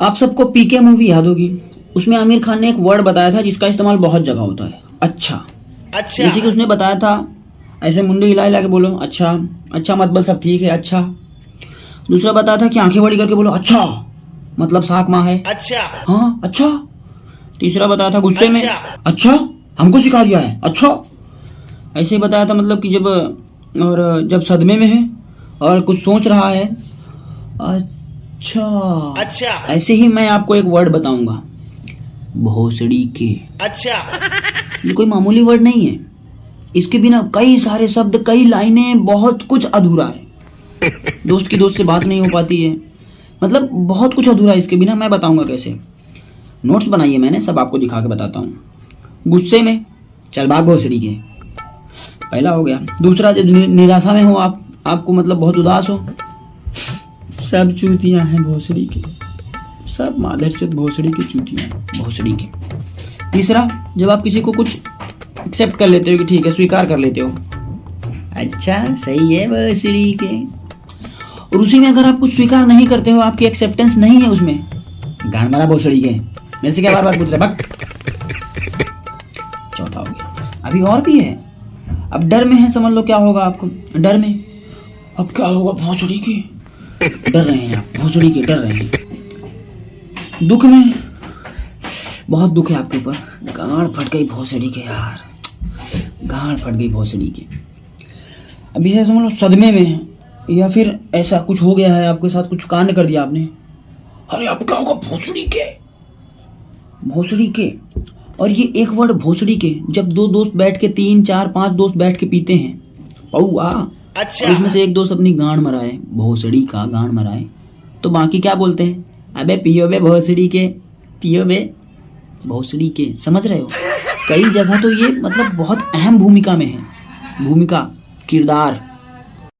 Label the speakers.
Speaker 1: आप सबको पीके मूवी याद होगी। उसमें आमिर खान ने एक वर्ड बताया था जिसका इस्तेमाल बहुत जगह होता है। अच्छा।
Speaker 2: अच्छा।
Speaker 1: जैसे कि उसने बताया था ऐसे मुंडे हिला हिला के बोलो अच्छा अच्छा मतलब सब ठीक है अच्छा। दूसरा बताया था कि आँखें बड़ी करके बोलो अच्छा। मतलब साक माँ है।
Speaker 2: अच्छा।
Speaker 1: हाँ अच्छा। तीसरा बताया था गुस्से में
Speaker 2: अच्छा।
Speaker 1: अच्छा हमको सिखा दिया है अच्छा। ऐसे ही बताया था मतलब कि जब और जब सदमे में है और कुछ सोच रहा है अच्छा।
Speaker 2: अच्छा।
Speaker 1: ऐसे ही मैं आपको एक वर्ड बताऊँगा। भोसड़ी के।
Speaker 2: अच्छा।
Speaker 1: ये कोई मामूली वर्ड नहीं है। इसके बिना कई सारे शब्द कई लाइनें बहुत कुछ अधूरा है। दोस्त की दोस्त से बात नहीं हो पाती है। मतलब बहुत कुछ अधूरा है इसके बिना मैं बताऊँगा कैसे। नोट्स बनाइए मैंने सब आपको दिखा के बताता हूँ। गुस्से में चल भाग भोसड़ी के। पहला हो गया। दूसरा जब निराशा में हो आप आपको मतलब बहुत उदास हो सब चूतियाँ हैं भोसड़ी की। सब मादरचोद भोसड़ी की चूतियाँ भोसड़ी के। तीसरा, जब आप किसी को कुछ एक्सेप्ट कर लेते हो कि ठीक है, स्वीकार कर लेते हो। अच्छा सही है भोसड़ी के। और उसी में अगर आप कुछ स्वीकार नहीं करते हो, आपकी एक्सेप्टेंस नहीं है उसमें। गाड़ मारा भोसड़ी के। मेरे से क्या बार बार पूछ रहे बक चौथा हो गया। अभी और भी है। अब डर में है, समझ लो क्या होगा आपको। डर में। अब क्या होगा भोसड़ी के? डर रहे हैं आप, भोसड़ी के डर रहे हैं। दुख में? बहुत दुख है आपके ऊपर। गाड़ फट गई भोसड़ी के, यार। गाड़ फट गई भोसड़ी के। अभी समझ लो, सदमे में या फिर ऐसा कुछ हो गया है, आपके साथ कुछ कांड कर दिया आपने। अरे अब क्या होगा, भोसड़ी के? भोसड़ी के? और ये एक वर्ड, भोसड़ी के, जब दो दोस्त बैठ के, तीन, चार, पाँच दोस्त बैठ के पीते हैं। पौआ
Speaker 2: अच्छा।
Speaker 1: उसमें से एक दोस्त अपनी गांड मराए, भोसड़ी का गांड मराए। तो बाकी क्या बोलते हैं? अबे पियो बे भोसड़ी के, पियो बे भोसड़ी के। समझ रहे हो? कई जगह तो ये मतलब बहुत अहम भूमिका में है। भूमिका, किरदार।